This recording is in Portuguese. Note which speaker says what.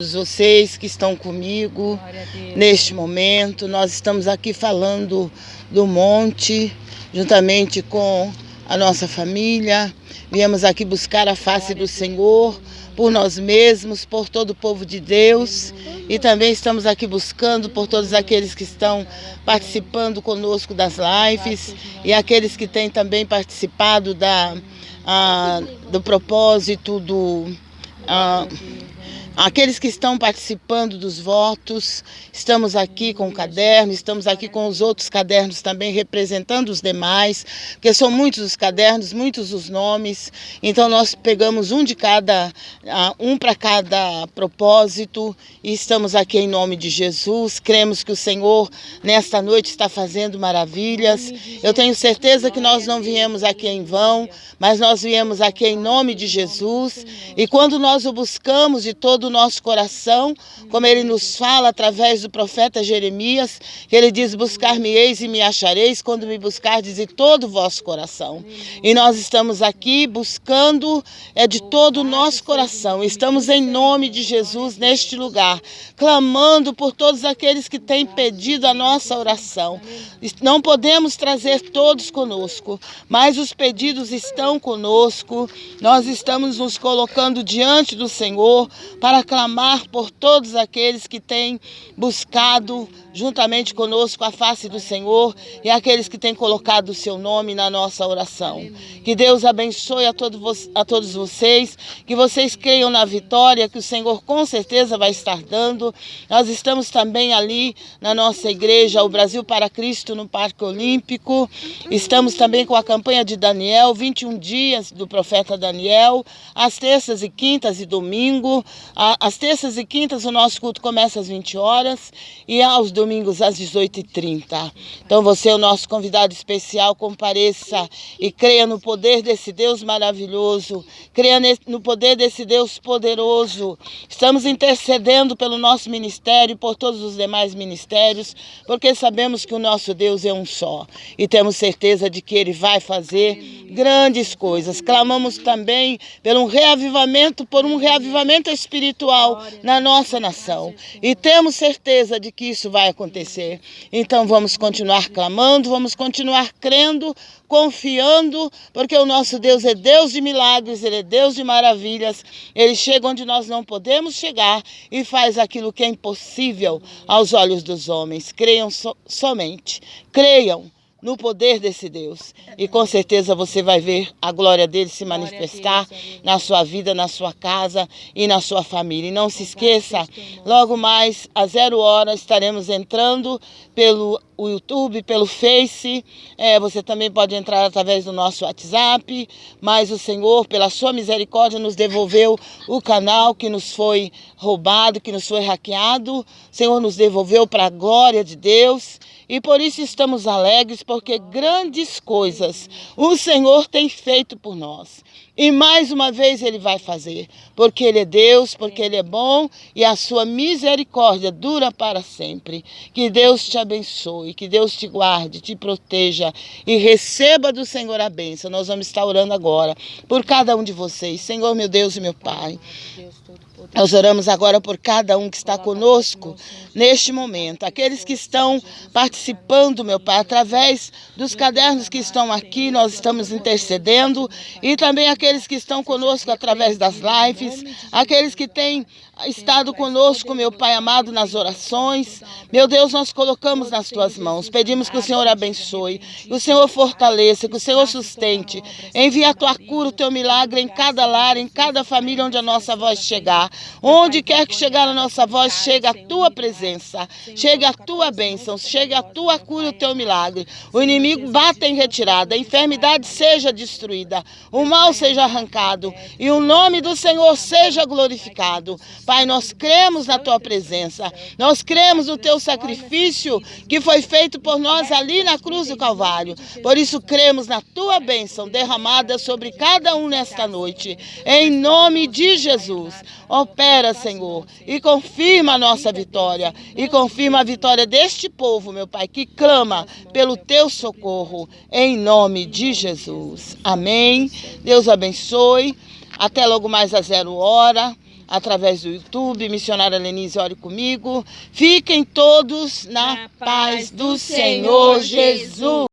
Speaker 1: vocês que estão comigo neste momento. Nós estamos aqui falando do monte, juntamente com a nossa família. Viemos aqui buscar a face do Senhor por nós mesmos, por todo o povo de Deus. E também estamos aqui buscando por todos aqueles que estão participando conosco das lives e aqueles que têm também participado da, a, do propósito do. A, Aqueles que estão participando dos votos, estamos aqui com o caderno, estamos aqui com os outros cadernos também representando os demais, porque são muitos os cadernos, muitos os nomes. Então nós pegamos um de cada, um para cada propósito e estamos aqui em nome de Jesus. Cremos que o Senhor nesta noite está fazendo maravilhas. Eu tenho certeza que nós não viemos aqui em vão, mas nós viemos aqui em nome de Jesus. E quando nós o buscamos de todo do nosso coração, como ele nos fala através do profeta Jeremias, que ele diz: Buscar-me-eis e me achareis quando me buscardes de todo o vosso coração. E nós estamos aqui buscando é de todo o nosso coração. Estamos em nome de Jesus neste lugar, clamando por todos aqueles que têm pedido a nossa oração. Não podemos trazer todos conosco, mas os pedidos estão conosco. Nós estamos nos colocando diante do Senhor para para clamar por todos aqueles que têm buscado juntamente conosco a face do Senhor e aqueles que têm colocado o seu nome na nossa oração. Que Deus abençoe a, todo, a todos vocês, que vocês creiam na vitória que o Senhor com certeza vai estar dando. Nós estamos também ali na nossa igreja, o Brasil para Cristo, no Parque Olímpico. Estamos também com a campanha de Daniel, 21 dias do profeta Daniel, às terças e quintas e domingo. Às terças e quintas o nosso culto começa às 20 horas e aos domingos às 18h30. Então você é o nosso convidado especial, compareça e creia no poder desse Deus maravilhoso, creia no poder desse Deus poderoso. Estamos intercedendo pelo nosso ministério e por todos os demais ministérios, porque sabemos que o nosso Deus é um só e temos certeza de que Ele vai fazer grandes coisas. Clamamos também pelo um reavivamento, por um reavivamento espiritual na nossa nação e temos certeza de que isso vai acontecer. Então vamos continuar clamando, vamos continuar crendo, confiando, porque o nosso Deus é Deus de milagres, Ele é Deus de maravilhas. Ele chega onde nós não podemos chegar e faz aquilo que é impossível aos olhos dos homens. Creiam so somente, creiam no poder desse Deus. E com certeza você vai ver a glória dele se manifestar na sua vida, na sua casa e na sua família. E não se esqueça, logo mais às zero hora estaremos entrando pelo YouTube, pelo Face. É, você também pode entrar através do nosso WhatsApp. Mas o Senhor, pela sua misericórdia, nos devolveu o canal que nos foi roubado, que nos foi hackeado. O Senhor nos devolveu para a glória de Deus. E por isso estamos alegres, porque grandes coisas o Senhor tem feito por nós. E mais uma vez Ele vai fazer, porque Ele é Deus, porque Ele é bom e a sua misericórdia dura para sempre. Que Deus te abençoe, que Deus te guarde, te proteja e receba do Senhor a bênção. Nós vamos estar orando agora por cada um de vocês. Senhor, meu Deus e meu Pai. Nós oramos agora por cada um que está conosco neste momento, aqueles que estão participando, meu Pai, através dos cadernos que estão aqui, nós estamos intercedendo, e também aqueles que estão conosco através das lives, aqueles que têm estado conosco, meu Pai amado, nas orações. Meu Deus, nós colocamos nas tuas mãos, pedimos que o Senhor abençoe, que o Senhor fortaleça, que o Senhor sustente, envie a tua cura, o teu milagre em cada lar, em cada família onde a nossa voz chegar. Onde quer que chegar a nossa voz, chega a tua presença, chega a tua bênção, chega a tua cura o teu milagre. O inimigo bata em retirada, a enfermidade seja destruída, o mal seja arrancado e o nome do Senhor seja glorificado. Pai, nós cremos na tua presença, nós cremos no teu sacrifício que foi feito por nós ali na cruz do Calvário. Por isso cremos na tua bênção derramada sobre cada um nesta noite. Em nome de Jesus. Opera, Senhor, e confirma a nossa vitória. E confirma a vitória deste povo, meu Pai, que clama pelo teu socorro. Em nome de Jesus. Amém. Deus abençoe. Até logo mais a zero hora. através do YouTube, missionária Lenise, ore comigo. Fiquem todos na,
Speaker 2: Na
Speaker 1: paz do Senhor Jesus.